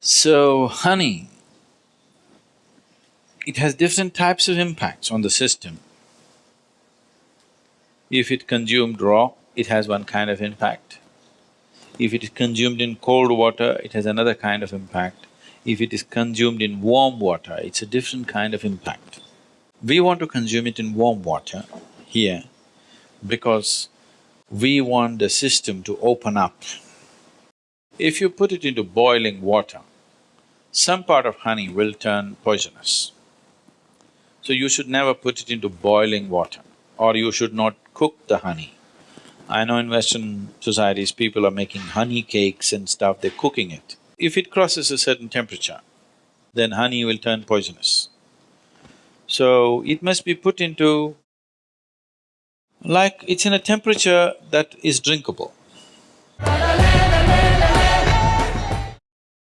So, honey, it has different types of impacts on the system. If it consumed raw, it has one kind of impact. If it is consumed in cold water, it has another kind of impact. If it is consumed in warm water, it's a different kind of impact. We want to consume it in warm water here because we want the system to open up. If you put it into boiling water, some part of honey will turn poisonous. So you should never put it into boiling water or you should not cook the honey. I know in Western societies, people are making honey cakes and stuff, they're cooking it. If it crosses a certain temperature, then honey will turn poisonous. So it must be put into like it's in a temperature that is drinkable.